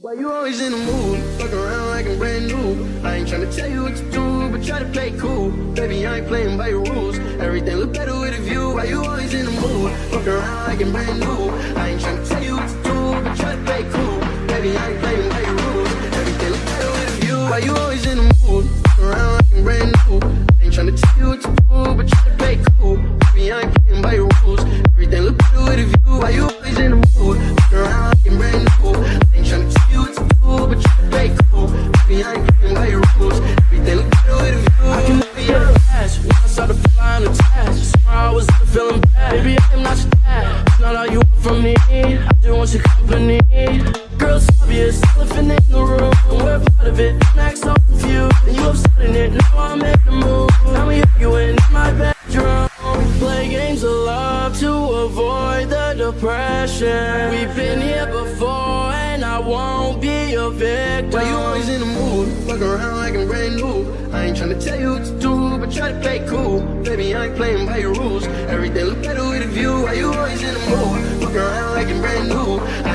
Why you always in the mood? Fuck around like I'm brand new. I ain't tryna tell you what to do, but try to play cool. Baby, I ain't playing by your rules. Everything look better with a view. Why you always in the mood? Fuck around like I'm brand new. I ain't tryna tell you what to do, but try to play cool. Baby, I ain't playing by your rules. Everything look better with a view. Why you always in the mood? Depression. We've been here before, and I won't be victim. Why you always in the mood? Fuck around like I'm brand new. I ain't tryna tell you what to do, but try to play cool. Baby, I ain't playing by your rules. Everything look better with a view. Why you always in the mood? Fuck around like I'm brand new.